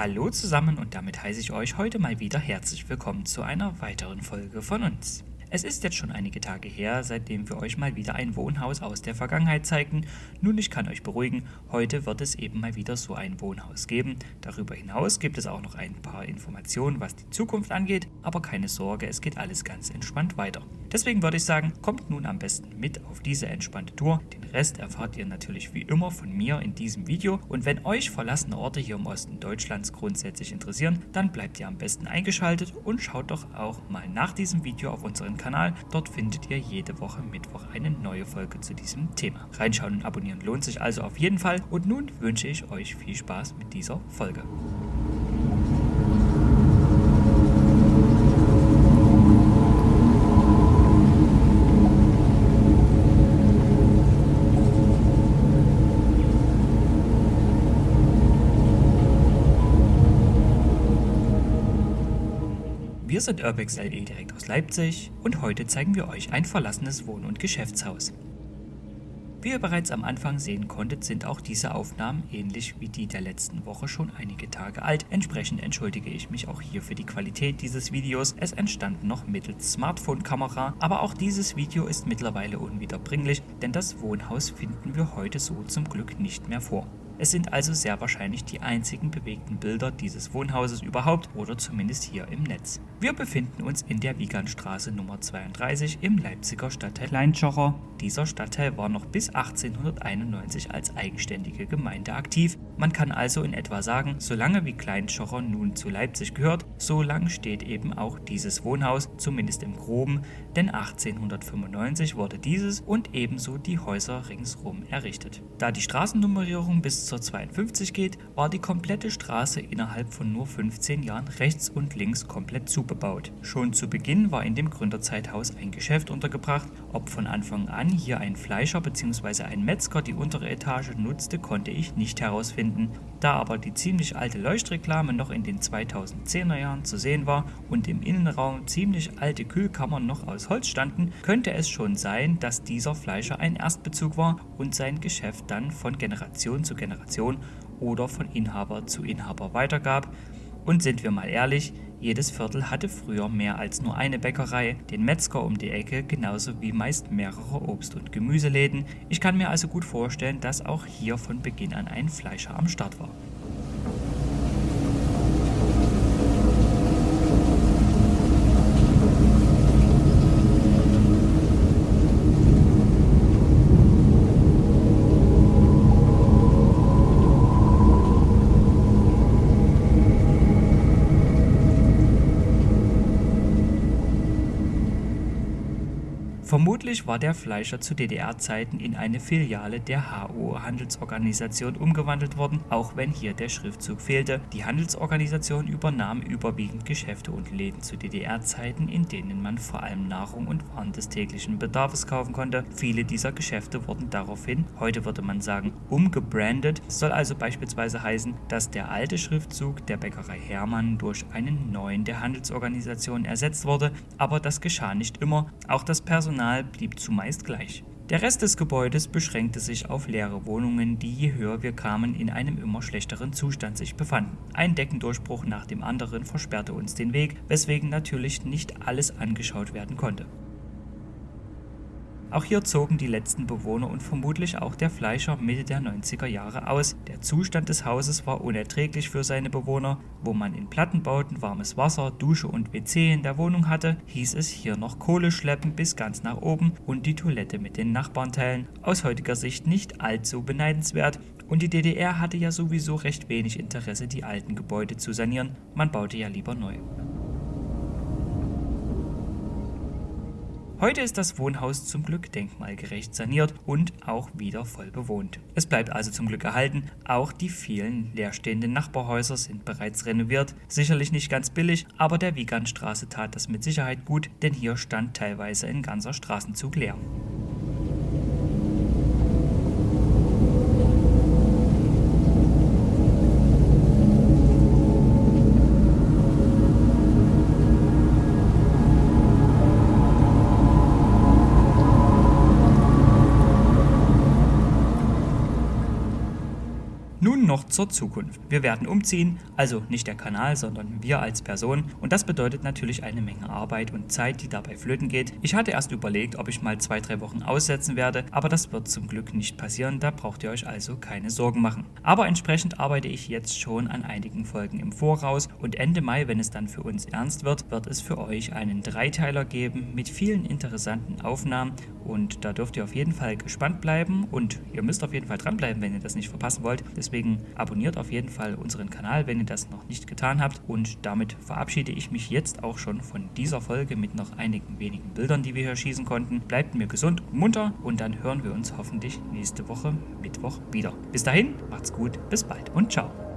Hallo zusammen und damit heiße ich euch heute mal wieder herzlich willkommen zu einer weiteren Folge von uns. Es ist jetzt schon einige Tage her, seitdem wir euch mal wieder ein Wohnhaus aus der Vergangenheit zeigten. Nun, ich kann euch beruhigen, heute wird es eben mal wieder so ein Wohnhaus geben. Darüber hinaus gibt es auch noch ein paar Informationen, was die Zukunft angeht, aber keine Sorge, es geht alles ganz entspannt weiter. Deswegen würde ich sagen, kommt nun am besten mit auf diese entspannte Tour. Den Rest erfahrt ihr natürlich wie immer von mir in diesem Video und wenn euch verlassene Orte hier im Osten Deutschlands grundsätzlich interessieren, dann bleibt ihr am besten eingeschaltet und schaut doch auch mal nach diesem Video auf unseren Kanal. Dort findet ihr jede Woche Mittwoch eine neue Folge zu diesem Thema. Reinschauen und abonnieren lohnt sich also auf jeden Fall. Und nun wünsche ich euch viel Spaß mit dieser Folge. Wir sind Urbex LE direkt aus Leipzig und heute zeigen wir euch ein verlassenes Wohn- und Geschäftshaus. Wie ihr bereits am Anfang sehen konntet, sind auch diese Aufnahmen ähnlich wie die der letzten Woche schon einige Tage alt. Entsprechend entschuldige ich mich auch hier für die Qualität dieses Videos. Es entstand noch mittels Smartphone-Kamera, aber auch dieses Video ist mittlerweile unwiederbringlich, denn das Wohnhaus finden wir heute so zum Glück nicht mehr vor. Es sind also sehr wahrscheinlich die einzigen bewegten Bilder dieses Wohnhauses überhaupt oder zumindest hier im Netz. Wir befinden uns in der Wiegandstraße Nummer 32 im Leipziger Stadtteil Kleinschocher. Dieser Stadtteil war noch bis 1891 als eigenständige Gemeinde aktiv. Man kann also in etwa sagen, solange wie Kleinschocher nun zu Leipzig gehört, so lang steht eben auch dieses Wohnhaus, zumindest im Groben, denn 1895 wurde dieses und ebenso die Häuser ringsrum errichtet. Da die Straßennummerierung bis zur 52 geht, war die komplette Straße innerhalb von nur 15 Jahren rechts und links komplett zubebaut. Schon zu Beginn war in dem Gründerzeithaus ein Geschäft untergebracht, ob von Anfang an hier ein Fleischer bzw. ein Metzger die untere Etage nutzte, konnte ich nicht herausfinden. Da aber die ziemlich alte Leuchtreklame noch in den 2010er Jahren zu sehen war und im Innenraum ziemlich alte Kühlkammern noch aus Holz standen, könnte es schon sein, dass dieser Fleischer ein Erstbezug war und sein Geschäft dann von Generation zu Generation oder von Inhaber zu Inhaber weitergab. Und sind wir mal ehrlich, jedes Viertel hatte früher mehr als nur eine Bäckerei, den Metzger um die Ecke, genauso wie meist mehrere Obst- und Gemüseläden. Ich kann mir also gut vorstellen, dass auch hier von Beginn an ein Fleischer am Start war. Vermutlich war der Fleischer zu DDR-Zeiten in eine Filiale der HO Handelsorganisation umgewandelt worden, auch wenn hier der Schriftzug fehlte. Die Handelsorganisation übernahm überwiegend Geschäfte und Läden zu DDR-Zeiten, in denen man vor allem Nahrung und Waren des täglichen Bedarfs kaufen konnte. Viele dieser Geschäfte wurden daraufhin, heute würde man sagen, umgebrandet. Soll also beispielsweise heißen, dass der alte Schriftzug der Bäckerei Hermann durch einen neuen der Handelsorganisation ersetzt wurde, aber das geschah nicht immer. Auch das Personal Personal blieb zumeist gleich. Der Rest des Gebäudes beschränkte sich auf leere Wohnungen, die je höher wir kamen in einem immer schlechteren Zustand sich befanden. Ein Deckendurchbruch nach dem anderen versperrte uns den Weg, weswegen natürlich nicht alles angeschaut werden konnte. Auch hier zogen die letzten Bewohner und vermutlich auch der Fleischer Mitte der 90er Jahre aus. Der Zustand des Hauses war unerträglich für seine Bewohner. Wo man in Plattenbauten warmes Wasser, Dusche und WC in der Wohnung hatte, hieß es hier noch Kohle schleppen bis ganz nach oben und die Toilette mit den Nachbarn teilen. Aus heutiger Sicht nicht allzu beneidenswert und die DDR hatte ja sowieso recht wenig Interesse, die alten Gebäude zu sanieren. Man baute ja lieber neu. Heute ist das Wohnhaus zum Glück denkmalgerecht saniert und auch wieder voll bewohnt. Es bleibt also zum Glück erhalten, auch die vielen leerstehenden Nachbarhäuser sind bereits renoviert. Sicherlich nicht ganz billig, aber der Wiegandstraße tat das mit Sicherheit gut, denn hier stand teilweise ein ganzer Straßenzug leer. Noch noch zur Zukunft. Wir werden umziehen, also nicht der Kanal, sondern wir als Person und das bedeutet natürlich eine Menge Arbeit und Zeit, die dabei flöten geht. Ich hatte erst überlegt, ob ich mal zwei, drei Wochen aussetzen werde, aber das wird zum Glück nicht passieren, da braucht ihr euch also keine Sorgen machen. Aber entsprechend arbeite ich jetzt schon an einigen Folgen im Voraus und Ende Mai, wenn es dann für uns ernst wird, wird es für euch einen Dreiteiler geben mit vielen interessanten Aufnahmen und da dürft ihr auf jeden Fall gespannt bleiben und ihr müsst auf jeden Fall dranbleiben, wenn ihr das nicht verpassen wollt. Deswegen abonniert auf jeden Fall unseren Kanal, wenn ihr das noch nicht getan habt. Und damit verabschiede ich mich jetzt auch schon von dieser Folge mit noch einigen wenigen Bildern, die wir hier schießen konnten. Bleibt mir gesund und munter und dann hören wir uns hoffentlich nächste Woche Mittwoch wieder. Bis dahin, macht's gut, bis bald und ciao.